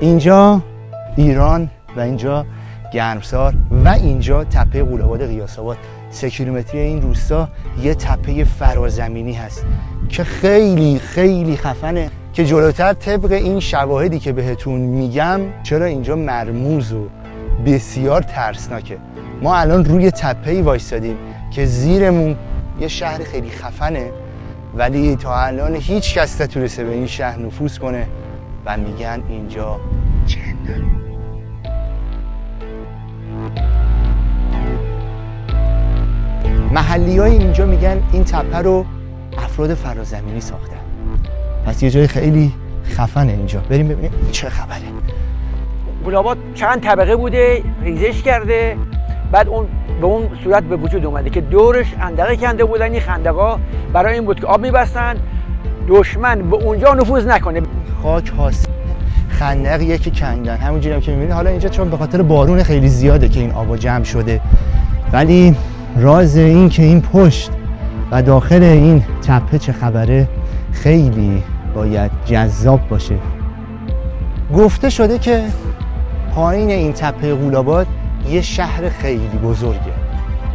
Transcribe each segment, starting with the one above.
اینجا ایران و اینجا گرمسار و اینجا تپه قولاباد قیاس آباد سه کیلومتری این روستا یه تپه فرازمینی هست که خیلی خیلی خفنه که جلوتر طبق این شواهدی که بهتون میگم چرا اینجا مرموز و بسیار ترسناکه. ما الان روی تپه ای وایستادیم که زیرمون یه شهر خیلی خفنه ولی تا الان هیچ کس نتونسته به این شهر نفوذ کنه. و میگن اینجا جن محلی های اینجا میگن این تپه رو افراد فرازمینی ساختن. پس یه جای خیلی خفنه اینجا. بریم ببینیم چه خبره. گلابات چند طبقه بوده ریزش کرده بعد اون به اون صورت به وجود اومده که دورش اندقه کنده بودن این خندقا برای این بود که آب میبستن. دشمن به اونجا نفوذ نکنه. خاک هاست. خندق یکی کندن همونجوری هم که می‌بینید. حالا اینجا چون به خاطر بارون خیلی زیاده که این آبا جمع شده. ولی راز این که این پشت و داخل این تپه چه خبره خیلی باید جذاب باشه. گفته شده که پایین این تپه غولاباد یه شهر خیلی بزرگه.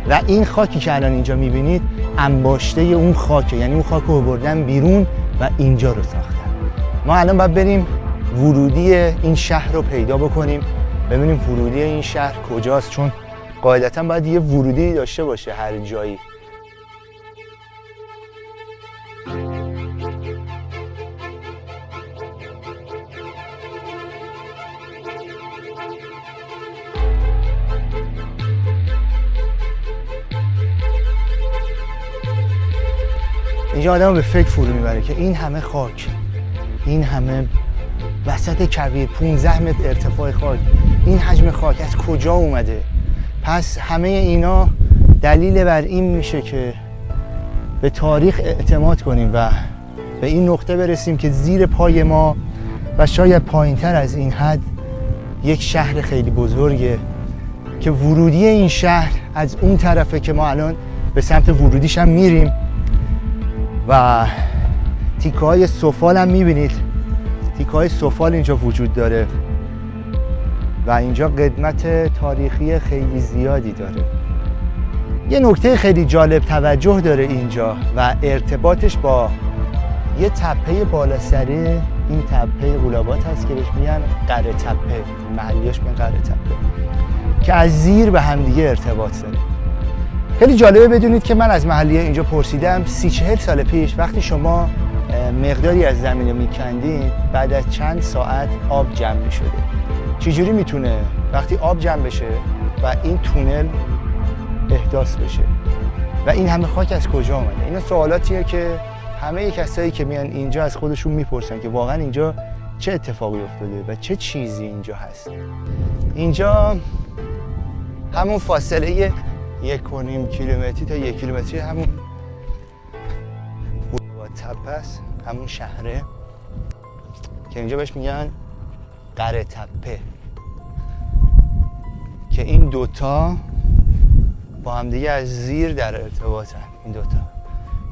و این خاکی که الان اینجا می‌بینید انباشته اون خاکه. یعنی اون خاک رو بردن بیرون و اینجا رو ساختن. ما الان باید بریم ورودی این شهر رو پیدا بکنیم. ببینیم ورودی این شهر کجاست چون قاعدتا باید یه ورودی داشته باشه هر جایی. اینجا آدم به فکر فرو می‌بره که این همه خاک. این همه وسط کویر 15 متر ارتفاع خاک. این حجم خاک از کجا اومده؟ پس همه اینا دلیل بر این میشه که به تاریخ اعتماد کنیم و به این نقطه برسیم که زیر پای ما و شاید پایین تر از این حد یک شهر خیلی بزرگه که ورودی این شهر از اون طرفه که ما الان به سمت ورودیش هم میریم. و تیکه های سفال هم می‌بینید. تیکه های سفال اینجا وجود داره. و اینجا قدمت تاریخی خیلی زیادی داره. یه نکته خیلی جالب توجه داره اینجا و ارتباطش با یه تپه بالا سره این تپه غولابات هست که بهش میگن قره تپه. محلیاش میگن قره تپه. که از زیر به همدیگه ارتباط داره. خیلی جالبه بدونید که من از محلیه اینجا پرسیدم سی چهل سال پیش وقتی شما مقداری از زمین رو میکندین بعد از چند ساعت آب جمع می‌شده. چجوری می‌تونه وقتی آب جمع بشه و این تونل احداث بشه؟ و این همه خاک از کجا آمده اینا سوالاتیه که همه کسایی که میان اینجا از خودشون می‌پرسن که واقعا اینجا چه اتفاقی افتاده و چه چیزی اینجا هست. اینجا همون فاصله یک و نیم کیلومتری تا یک کیلومتری همون تپه است همون شهره. که اینجا بهش میگن قره تپه. که این دوتا با هم دیگه از زیر در ارتباطن این دوتا.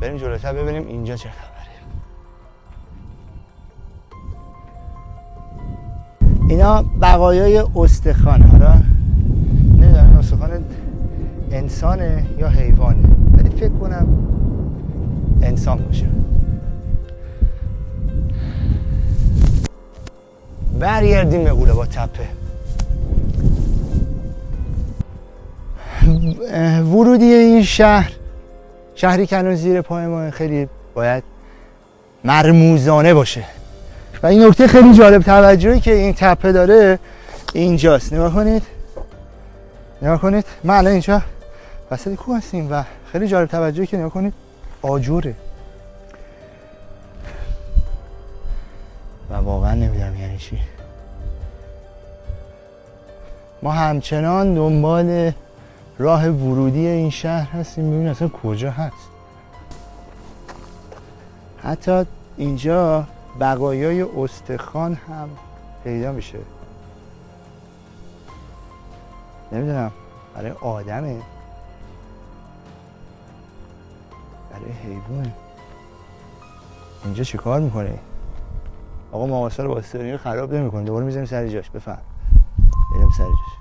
بریم جلوتر ببینیم اینجا چه خبره. اینا بقایای استخوان حالا؟ نمی‌دونم استخوان انسانه یا حیوانه؟ ولی فکر کنم انسان باشه. برگردیم به با تپه. ورودی این شهر شهری که زیر پای ما خیلی باید مرموزانه باشه. و این نکته خیلی جالب توجهی که این تپه داره اینجاست. نگاه کنید. نگاه کنید. ما الان اینجا وسط کوه هستیم و خیلی جالب توجهی که نگاه کنید آجوره. و واقعا نمی‌دونم یعنی چی. ما همچنان دنبال راه ورودی این شهر هستیم ببینیم اصلا کجا هست. حتی اینجا بقایای استخوان هم پیدا میشه. نمی‌دونم برای آدمه. برای حیوانه اینجا چی کار می‌کنه آقا ماماسا رو با استرینگ خراب نمی‌کنه. دوباره می‌ذاریم سر جاش. بفهم بریم سر جاش.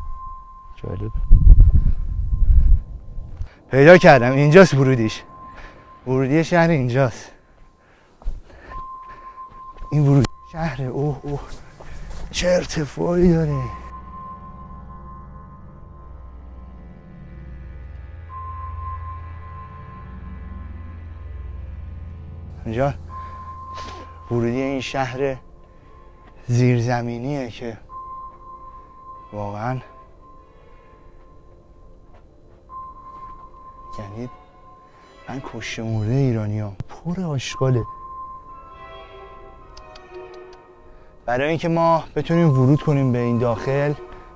جالب. پیدا کردم. اینجاست ورودیش. ورودی شهر اینجاست. این ورودی شهر اوه اوه. چه ارتفاعی داره. اینجا. ورودی این شهر زیرزمینیه که واقعا یعنی من کشته مرده ایرانی ها پر آشغاله. برای اینکه ما بتونیم ورود کنیم به این داخل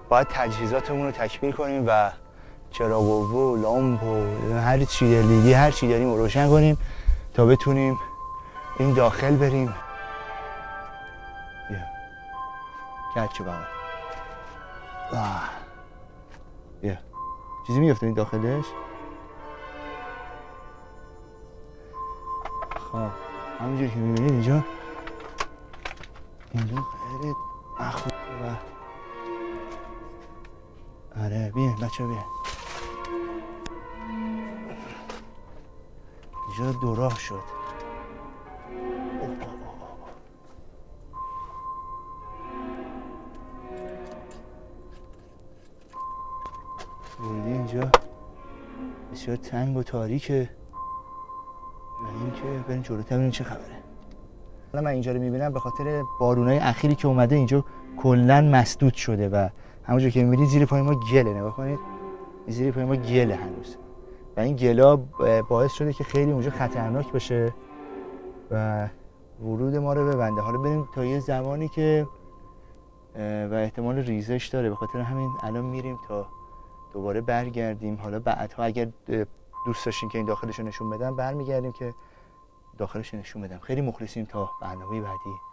باید تجهیزاتمون رو تکمیل کنیم و چراغ و لامپ و هر چی لیدی هر چی داریم رو روشن کنیم تا بتونیم این داخل بریم. بیا. کچ بغل بیا. چیزی میفته این داخلش؟ خب. همینجور که می‌بینید اینجا. اینجا خیلی مخوب و آره بیا بچه بیا. اینجا دو راه شد. بسیار تنگ و تاریکه. و اینکه بریم جلوتر ببینیم چه خبره. حالا من اینجا رو می‌بینم به خاطر بارونای اخیری که اومده اینجا کلا مسدود شده و همونجور که می‌بینید زیر پای ما گله نگاه کنید. زیر پای ما گله هنوز. و این گلا باعث شده که خیلی اونجا خطرناک باشه و ورود ما رو ببنده. حالا بریم تا یه زمانی که و احتمال ریزش داره. به خاطر همین الان میریم تا دوباره برگردیم. حالا بعدها اگر دوست داشتین که این داخلش رو نشون بدم برمیگردیم که داخلش نشون بدم. خیلی مخلصیم تا برنامه بعدی.